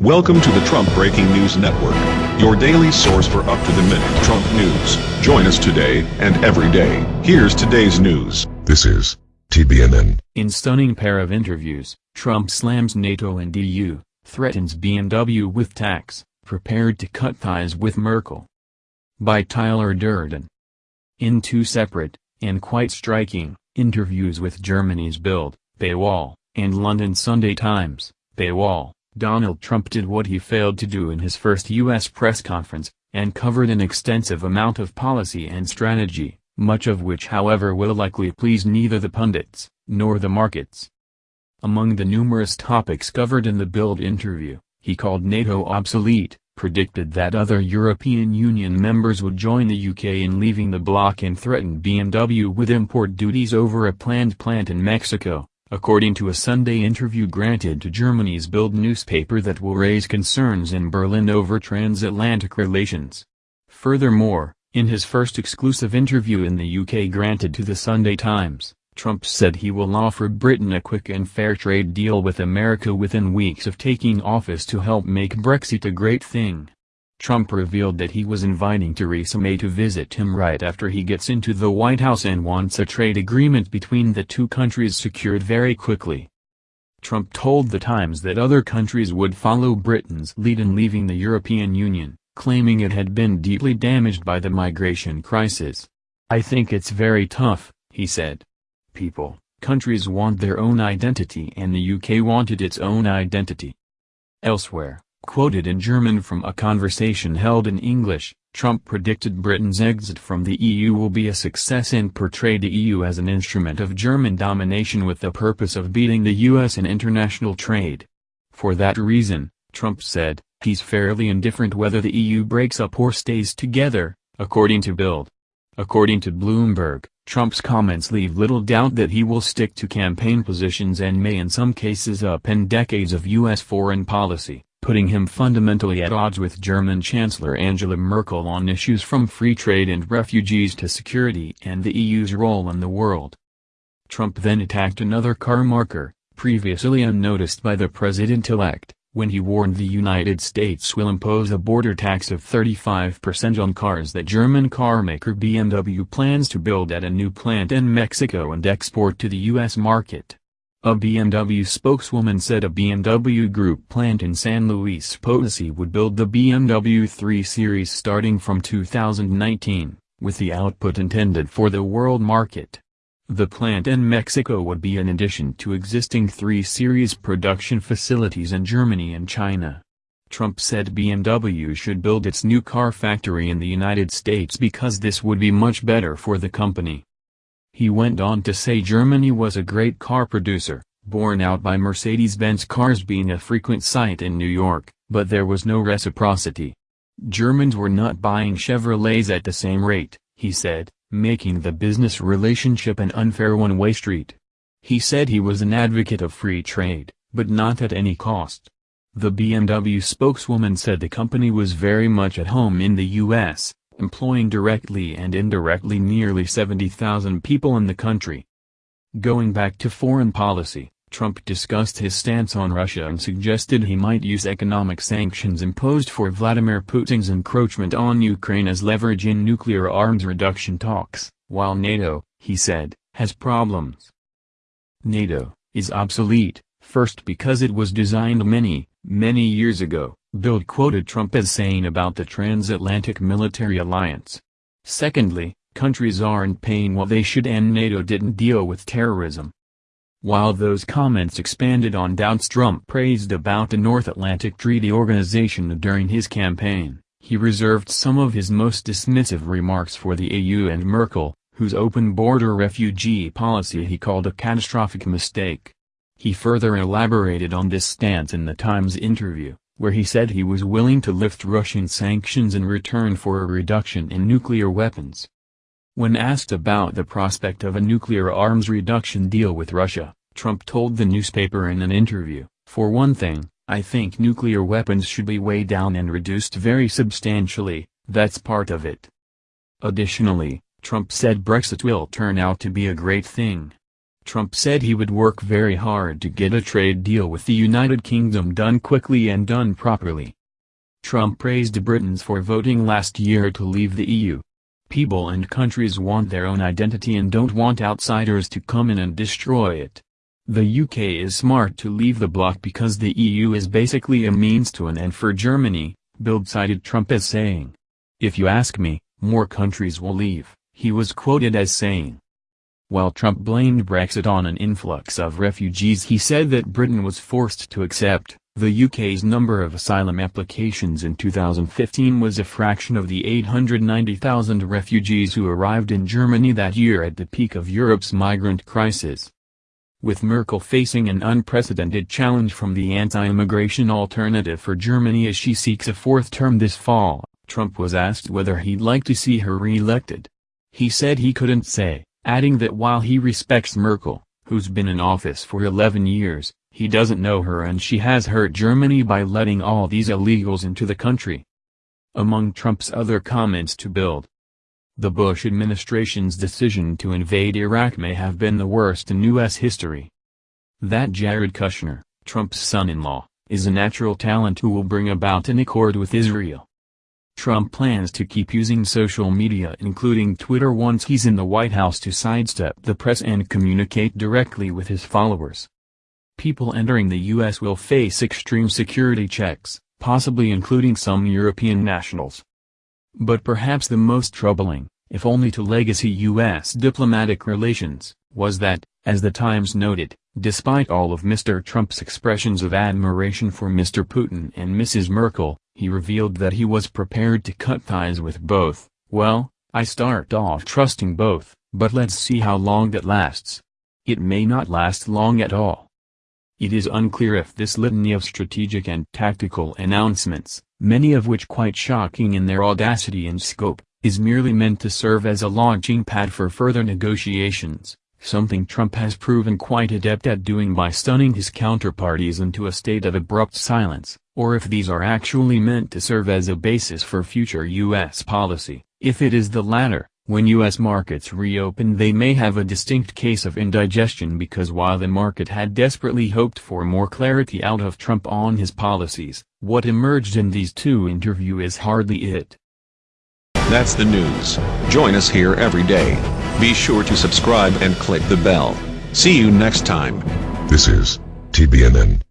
Welcome to the Trump Breaking News Network, your daily source for up-to-the-minute Trump news. Join us today and every day. Here's today's news. This is TBNN. In stunning pair of interviews, Trump slams NATO and EU, threatens BMW with tax, prepared to cut ties with Merkel. By Tyler Durden. In two separate, and quite striking, interviews with Germany's Bild, Paywall, and London Sunday Times, Paywall, Donald Trump did what he failed to do in his first U.S. press conference, and covered an extensive amount of policy and strategy, much of which however will likely please neither the pundits, nor the markets. Among the numerous topics covered in the Bild interview, he called NATO obsolete, predicted that other European Union members would join the UK in leaving the bloc and threatened BMW with import duties over a planned plant in Mexico, according to a Sunday interview granted to Germany's Bild newspaper that will raise concerns in Berlin over transatlantic relations. Furthermore, in his first exclusive interview in the UK granted to the Sunday Times, Trump said he will offer Britain a quick and fair trade deal with America within weeks of taking office to help make Brexit a great thing. Trump revealed that he was inviting Theresa May to visit him right after he gets into the White House and wants a trade agreement between the two countries secured very quickly. Trump told The Times that other countries would follow Britain's lead in leaving the European Union, claiming it had been deeply damaged by the migration crisis. I think it's very tough, he said. People, countries want their own identity and the UK wanted its own identity. Elsewhere, Quoted in German from a conversation held in English, Trump predicted Britain's exit from the EU will be a success and portrayed the EU as an instrument of German domination with the purpose of beating the US in international trade. For that reason, Trump said, he's fairly indifferent whether the EU breaks up or stays together, according to Bild. According to Bloomberg, Trump's comments leave little doubt that he will stick to campaign positions and may in some cases upend decades of U.S. foreign policy putting him fundamentally at odds with German Chancellor Angela Merkel on issues from free trade and refugees to security and the EU's role in the world. Trump then attacked another car marker, previously unnoticed by the president-elect, when he warned the United States will impose a border tax of 35% on cars that German carmaker BMW plans to build at a new plant in Mexico and export to the U.S. market. A BMW spokeswoman said a BMW Group plant in San Luis Potosi would build the BMW 3 Series starting from 2019, with the output intended for the world market. The plant in Mexico would be an addition to existing 3 Series production facilities in Germany and China. Trump said BMW should build its new car factory in the United States because this would be much better for the company. He went on to say Germany was a great car producer, borne out by Mercedes-Benz cars being a frequent sight in New York, but there was no reciprocity. Germans were not buying Chevrolets at the same rate, he said, making the business relationship an unfair one-way street. He said he was an advocate of free trade, but not at any cost. The BMW spokeswoman said the company was very much at home in the U.S., employing directly and indirectly nearly 70,000 people in the country. Going back to foreign policy, Trump discussed his stance on Russia and suggested he might use economic sanctions imposed for Vladimir Putin's encroachment on Ukraine as leverage in nuclear arms reduction talks, while NATO, he said, has problems. NATO is obsolete, first because it was designed many, many years ago, Bild quoted Trump as saying about the transatlantic military alliance. Secondly, countries aren't paying what they should and NATO didn't deal with terrorism. While those comments expanded on doubts Trump praised about the North Atlantic Treaty Organization during his campaign, he reserved some of his most dismissive remarks for the EU and Merkel, whose open border refugee policy he called a catastrophic mistake. He further elaborated on this stance in the Times interview where he said he was willing to lift Russian sanctions in return for a reduction in nuclear weapons. When asked about the prospect of a nuclear arms reduction deal with Russia, Trump told the newspaper in an interview, for one thing, I think nuclear weapons should be weighed down and reduced very substantially, that's part of it. Additionally, Trump said Brexit will turn out to be a great thing. Trump said he would work very hard to get a trade deal with the United Kingdom done quickly and done properly. Trump praised Britons for voting last year to leave the EU. People and countries want their own identity and don't want outsiders to come in and destroy it. The UK is smart to leave the bloc because the EU is basically a means to an end for Germany, Bild cited Trump as saying. If you ask me, more countries will leave, he was quoted as saying. While Trump blamed Brexit on an influx of refugees he said that Britain was forced to accept, the UK's number of asylum applications in 2015 was a fraction of the 890,000 refugees who arrived in Germany that year at the peak of Europe's migrant crisis. With Merkel facing an unprecedented challenge from the anti-immigration alternative for Germany as she seeks a fourth term this fall, Trump was asked whether he'd like to see her re-elected. He said he couldn't say, adding that while he respects Merkel, who's been in office for 11 years, he doesn't know her and she has hurt Germany by letting all these illegals into the country. Among Trump's other comments to Bild, the Bush administration's decision to invade Iraq may have been the worst in U.S. history. That Jared Kushner, Trump's son-in-law, is a natural talent who will bring about an accord with Israel. Trump plans to keep using social media including Twitter once he's in the White House to sidestep the press and communicate directly with his followers. People entering the U.S. will face extreme security checks, possibly including some European nationals. But perhaps the most troubling, if only to legacy U.S. diplomatic relations, was that, as the Times noted, despite all of Mr. Trump's expressions of admiration for Mr. Putin and Mrs. Merkel, he revealed that he was prepared to cut ties with both. Well, I start off trusting both, but let's see how long that lasts. It may not last long at all. It is unclear if this litany of strategic and tactical announcements, many of which quite shocking in their audacity and scope, is merely meant to serve as a launching pad for further negotiations, something Trump has proven quite adept at doing by stunning his counterparties into a state of abrupt silence, or if these are actually meant to serve as a basis for future U.S. policy. If it is the latter, when U.S. markets reopen they may have a distinct case of indigestion because while the market had desperately hoped for more clarity out of Trump on his policies, what emerged in these two interviews is hardly it. That's the news. Join us here every day. Be sure to subscribe and click the bell. See you next time. This is TBNN.